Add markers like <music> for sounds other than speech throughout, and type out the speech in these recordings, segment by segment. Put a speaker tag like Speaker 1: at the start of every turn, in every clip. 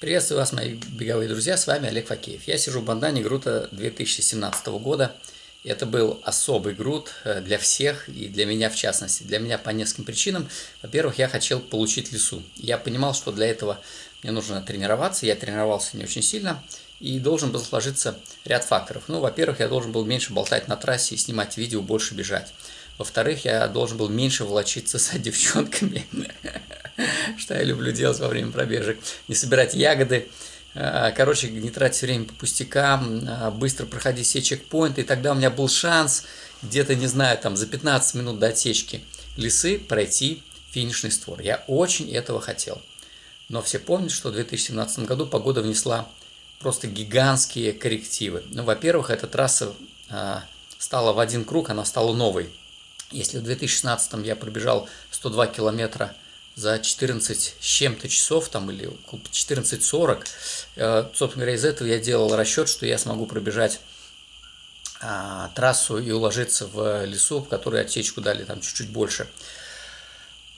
Speaker 1: Приветствую вас, мои беговые друзья, с вами Олег Факеев. Я сижу в бандане Грута 2017 года. Это был особый груд э, для всех и для меня в частности. Для меня по нескольким причинам. Во-первых, я хотел получить лесу. Я понимал, что для этого мне нужно тренироваться. Я тренировался не очень сильно и должен был сложиться ряд факторов. Ну, во-первых, я должен был меньше болтать на трассе и снимать видео, больше бежать. Во-вторых, я должен был меньше волочиться <laughs> с девчонками, что я люблю делать во время пробежек. Не собирать ягоды, а, короче, не тратить время по пустякам, а, быстро проходить все чекпоинты. И тогда у меня был шанс где-то, не знаю, там за 15 минут до отсечки лесы пройти финишный створ. Я очень этого хотел. Но все помнят, что в 2017 году погода внесла просто гигантские коррективы. Ну, во-первых, эта трасса э, стала в один круг, она стала новой. Если в 2016 я пробежал 102 километра за 14 с чем-то часов, там, или 14.40, э, собственно говоря, из этого я делал расчет, что я смогу пробежать а, трассу и уложиться в лесу, в которой отсечку дали там чуть-чуть больше.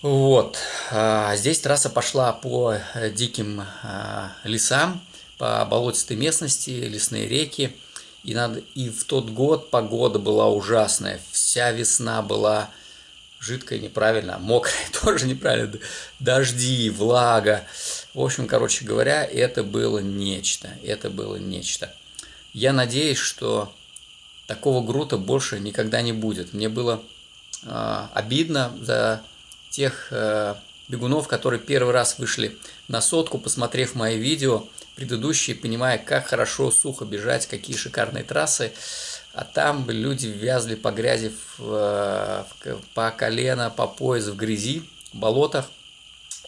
Speaker 1: Вот. А здесь трасса пошла по диким а, лесам, по болотистой местности, лесные реки. И, надо, и в тот год погода была ужасная. Вся весна была жидкая неправильно, мокрая <laughs> тоже неправильно. Дожди, влага. В общем, короче говоря, это было нечто. Это было нечто. Я надеюсь, что такого грута больше никогда не будет. Мне было э, обидно за тех э, бегунов, которые первый раз вышли на сотку, посмотрев мои видео предыдущие, понимая, как хорошо сухо бежать, какие шикарные трассы. А там люди вязли по грязи, в, по колено, по пояс в грязи, в болотах.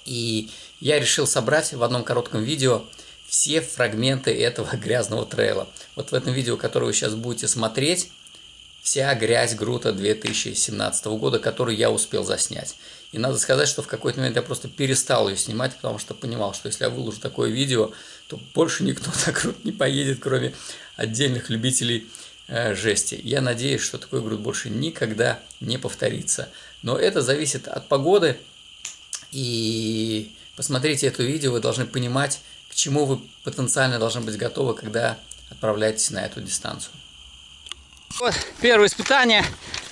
Speaker 1: И я решил собрать в одном коротком видео все фрагменты этого <laughs> грязного трейла. Вот в этом видео, которое вы сейчас будете смотреть, вся грязь Грута 2017 года, которую я успел заснять. И надо сказать, что в какой-то момент я просто перестал ее снимать, потому что понимал, что если я выложу такое видео, то больше никто <laughs> так круто не поедет, кроме отдельных любителей э, жести. Я надеюсь, что такой груд больше никогда не повторится. Но это зависит от погоды. И посмотрите это видео, вы должны понимать, к чему вы потенциально должны быть готовы, когда отправляетесь на эту дистанцию.
Speaker 2: Вот первое испытание.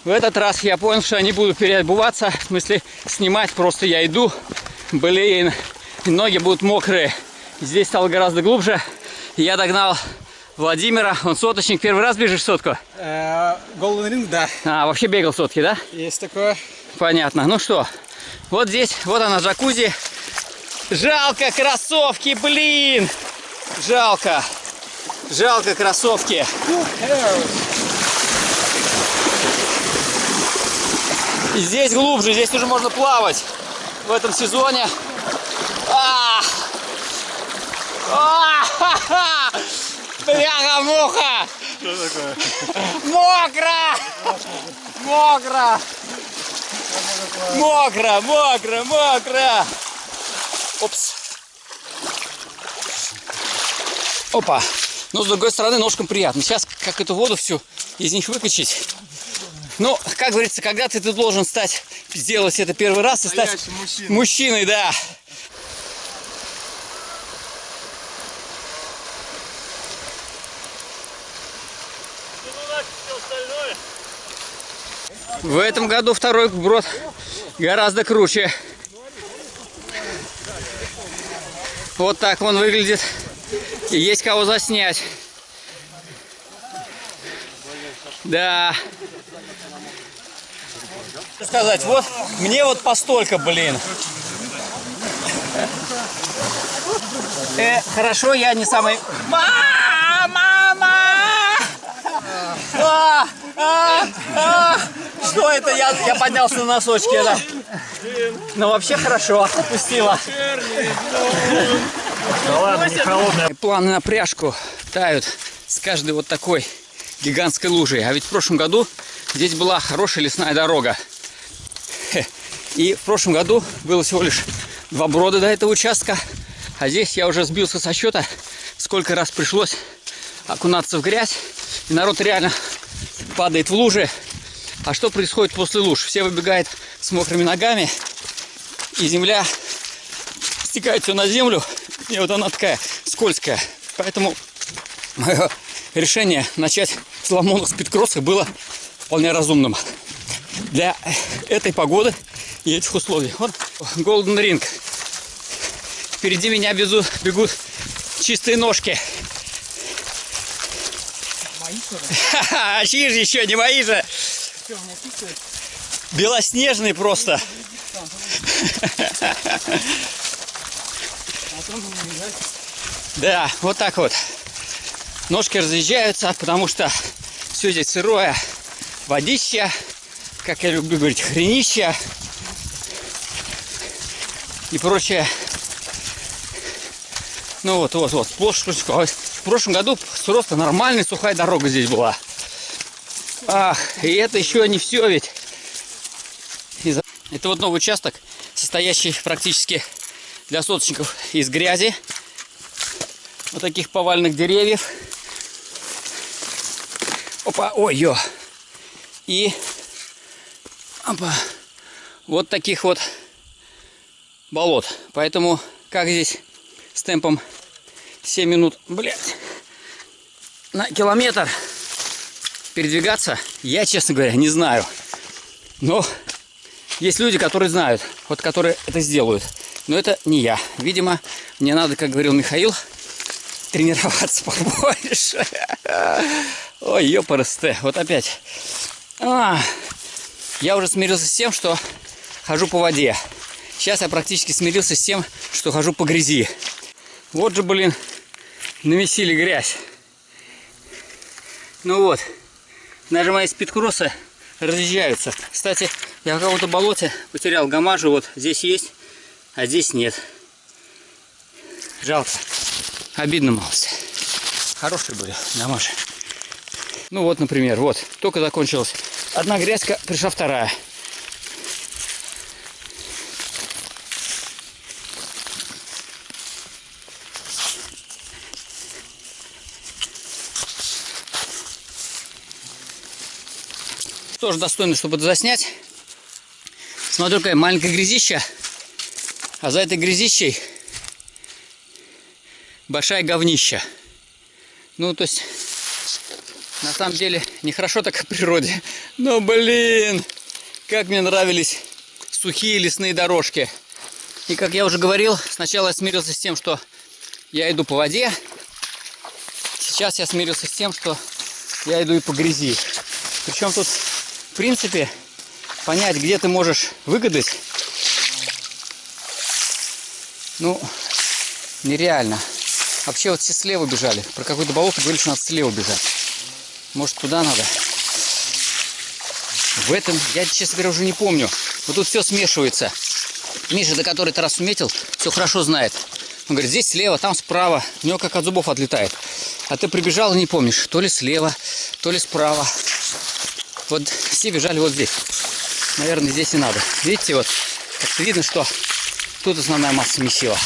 Speaker 2: В этот раз я понял, что я не буду переобуваться. В смысле, снимать просто я иду. Блин, ноги будут мокрые. Здесь стало гораздо глубже. Я догнал Владимира. Он соточник. Первый раз бежишь сотку?
Speaker 3: Голден ринг, да.
Speaker 2: А, вообще бегал сотки, да?
Speaker 3: Есть такое.
Speaker 2: Понятно. Ну что, вот здесь, вот она джакузи. Жалко кроссовки, блин! Жалко. Жалко кроссовки. Здесь глубже, здесь уже можно плавать в этом сезоне. А! А! <laughs> Бляха-муха!
Speaker 3: Что такое?
Speaker 2: Мокро! Мокро! Мокро, мокро, мокро! Опс! Опа! Но с другой стороны ножкам приятно. Сейчас как эту воду всю из них выкачать. Ну, как говорится, когда ты, ты должен стать, сделать это первый раз и стать
Speaker 3: мужчиной.
Speaker 2: мужчиной, да. В этом году второй брод гораздо круче. Вот так он выглядит. И есть кого заснять. Да. Сказать, вот мне вот постолько, блин. Э, хорошо, я не самый... Мама! А, а, а. Что это? Я, я поднялся на носочки, да. Ну вообще хорошо, отпустила.
Speaker 3: Да ладно, не холодная.
Speaker 2: Планы на пряжку тают с каждой вот такой гигантской лужей. А ведь в прошлом году здесь была хорошая лесная дорога. И в прошлом году было всего лишь два брода до этого участка. А здесь я уже сбился со счета, сколько раз пришлось окунаться в грязь. И народ реально падает в лужи. А что происходит после луж? Все выбегают с мокрыми ногами. И земля
Speaker 1: стекает все на землю, и вот она такая скользкая. Поэтому мое решение начать с ломонов спидкросса было вполне разумным. Для этой погоды и этих условий. Вот Golden Ring. Впереди меня бегут, бегут чистые ножки.
Speaker 4: Мои?
Speaker 1: Ха-ха, <laughs> чьи же еще, не мои же. Белоснежные просто.
Speaker 4: А.
Speaker 1: Да, вот так вот. Ножки разъезжаются, потому что все здесь сырое. Водища, как я люблю говорить, хренища и прочее. Ну вот, вот, вот, сплошь крючком. В прошлом году просто нормальная сухая дорога здесь была. Ах, и это еще не все ведь. Это вот новый участок, состоящий практически для соточников из грязи вот таких повальных деревьев. Опа, ой, ё. И опа, вот таких вот болот. Поэтому, как здесь с темпом 7 минут, блядь, на километр передвигаться, я, честно говоря, не знаю. Но есть люди, которые знают, вот которые это сделают. Но это не я. Видимо, мне надо, как говорил Михаил, <laughs> тренироваться <laughs> побольше. Ой, ёпарасте, вот опять. А, я уже смирился с тем, что хожу по воде. Сейчас я практически смирился с тем, что хожу по грязи. Вот же, блин, намесили грязь. Ну вот, мои спидкроссы разъезжаются. Кстати, я в каком-то болоте потерял гамажу, вот здесь есть, а здесь нет. Жалко. Обидно малость. Хорошие были гамаши. Ну вот, например, вот, только закончилась одна грязька, пришла вторая. Тоже достойно, чтобы это заснять. Смотрю, какая маленькая грязища. А за этой грязищей большая говнища. Ну, то есть, на самом деле, нехорошо так в природе. Но, блин, как мне нравились сухие лесные дорожки. И, как я уже говорил, сначала я смирился с тем, что я иду по воде. Сейчас я смирился с тем, что я иду и по грязи. Причем тут, в принципе, понять, где ты можешь выгадать, ну, нереально. Вообще вот все слева бежали. Про какое-то болото говорили, что надо слева бежать. Может, туда надо? В этом, я, честно говоря, уже не помню. Вот тут все смешивается. Миша, до который ты раз уметил, все хорошо знает. Он говорит, здесь слева, там справа. У него как от зубов отлетает. А ты прибежал и не помнишь, то ли слева, то ли справа. Вот все бежали вот здесь. Наверное, здесь и надо. Видите, вот как-то видно, что тут основная масса месила.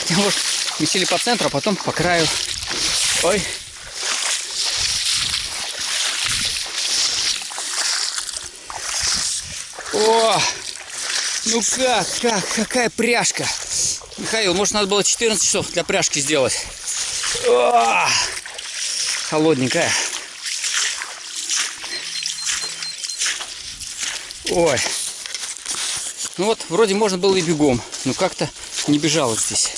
Speaker 1: Хотя, может, месили по центру, а потом по краю. Ой. О! Ну как, как, какая пряжка. Михаил, может надо было 14 часов для пряжки сделать. О! Холодненькая. Ой. Ну вот, вроде можно было и бегом, но как-то не бежало здесь.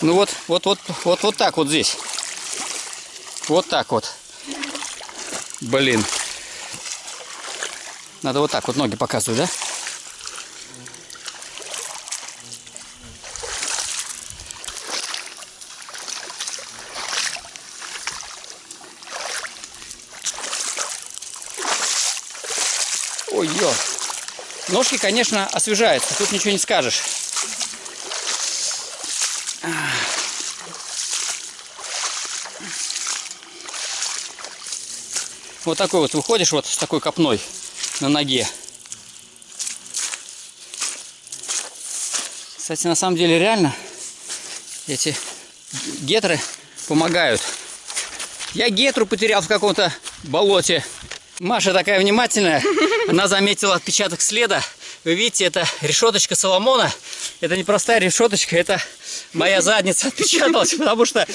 Speaker 1: Ну вот, вот, вот, вот, вот так вот здесь. Вот так вот. Блин. Надо вот так вот ноги показывать, да? Ножки, конечно, освежаются. Тут ничего не скажешь. Вот такой вот выходишь вот с такой копной на ноге. Кстати, на самом деле реально эти гетры помогают. Я гетру потерял в каком-то болоте. Маша такая внимательная. Она заметила отпечаток следа Вы видите, это решеточка Соломона. Это не простая решеточка, это моя задница отпечаталась, потому что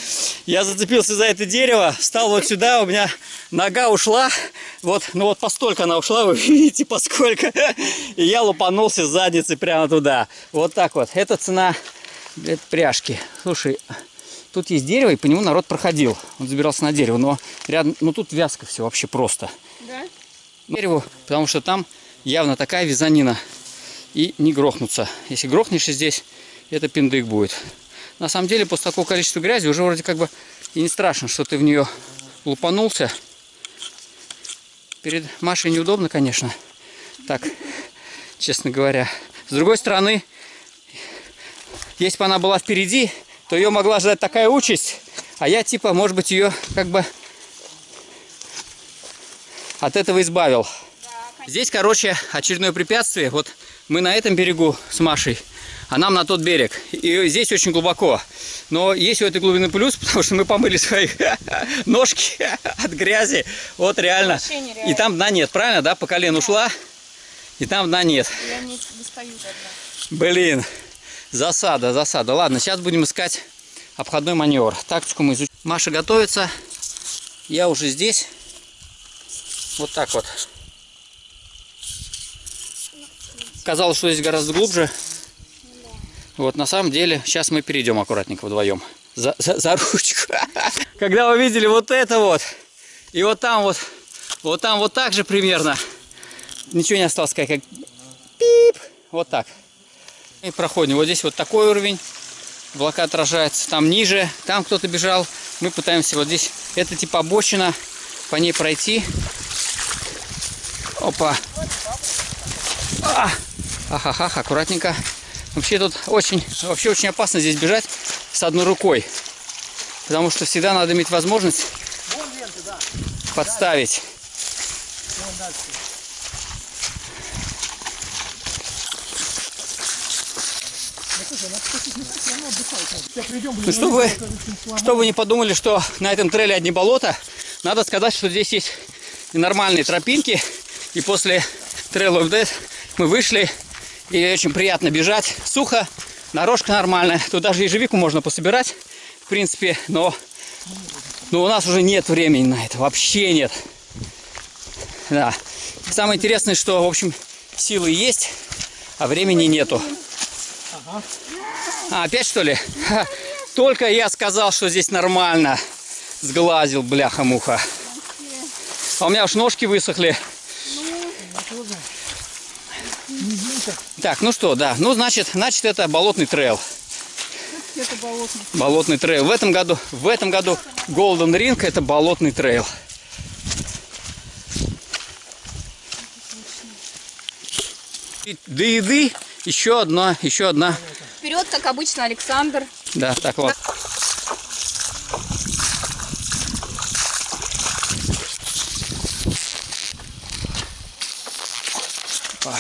Speaker 1: я зацепился за это дерево, встал вот сюда, у меня нога ушла, вот, ну вот постолько она ушла, вы <laughs> видите, поскольку, и я лупанулся с задницы прямо туда. Вот так вот. Это цена пряжки. Слушай, тут есть дерево, и по нему народ проходил. Он забирался на дерево, но рядом, ну тут вязко все вообще просто.
Speaker 4: Да?
Speaker 1: Дереву, потому что там явно такая вязанина. И не грохнуться. Если грохнешься здесь, это пиндык будет. На самом деле, после такого количества грязи уже вроде как бы и не страшно, что ты в нее лупанулся. Перед Машей неудобно, конечно. Так, честно говоря. С другой стороны, если бы она была впереди, то ее могла ждать такая участь, а я типа, может быть, ее как бы от этого избавил. Здесь, короче, очередное препятствие. Вот мы на этом берегу с Машей, а нам на тот берег. И здесь очень глубоко. Но есть у этой глубины плюс, <laughs> потому что мы помыли свои <laughs> ножки <laughs> от грязи. Вот реально. И там дна нет, правильно, да? По колено ушла, и там дна нет.
Speaker 4: Я не достаю.
Speaker 1: Блин, засада, засада. Ладно, сейчас будем искать обходной маневр. Тактику мы изучим. Маша готовится. Я уже здесь. Вот так вот. Казалось, что здесь гораздо глубже. Вот, на самом деле, сейчас мы перейдем аккуратненько вдвоем. За, за, за ручку. <laughs> Когда вы видели вот это вот, и вот там вот, вот там вот так же примерно, ничего не осталось как пип, вот так. И проходим. Вот здесь вот такой уровень. Облака отражается. Там ниже. Там кто-то бежал. Мы пытаемся вот здесь. Это типа обочина. По ней пройти. Опа. А! Ахахах, аккуратненько. Вообще тут очень, вообще очень опасно здесь бежать с одной рукой. Потому что всегда надо иметь возможность подставить. Ну, чтобы вы, не подумали, что на этом трейле одни болота, надо сказать, что здесь есть нормальные тропинки. И после трейл of Death мы вышли, и очень приятно бежать. Сухо, дорожка нормальная. Тут даже ежевику можно пособирать, в принципе, но, но у нас уже нет времени на это, вообще нет. Да. Самое интересное, что, в общем, силы есть, а времени нету. А, опять что ли? Ха, Только я сказал, что здесь нормально. Сглазил, бляха-муха. А у меня уж ножки высохли. Так, ну что, да. Ну, значит, значит, это болотный трейл.
Speaker 4: Это болотный.
Speaker 1: Болотный трейл. В этом году, в этом году Golden Ring это болотный трейл. До еды еще одна, еще одна.
Speaker 4: Вперед, как обычно, Александр.
Speaker 1: Да, так вот. Опа.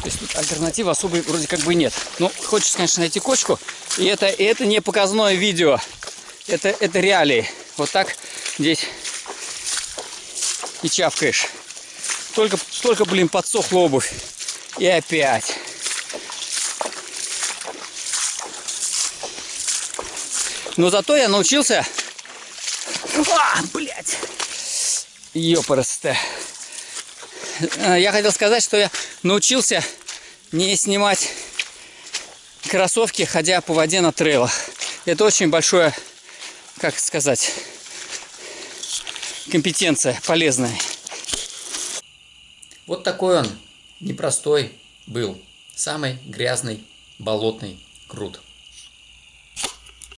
Speaker 1: То есть тут альтернативы особой вроде как бы нет. Ну, хочется, конечно, найти кочку. И это, и это не показное видео. Это, это реалии. Вот так здесь и чавкаешь. Только, только, блин, подсохла обувь. И опять. Но зато я научился... А, блядь! Ёпарасте. Я хотел сказать, что я научился не снимать кроссовки, ходя по воде на трейлах. Это очень большое, как сказать, компетенция полезная.
Speaker 5: Вот такой он, непростой был. Самый грязный болотный крут.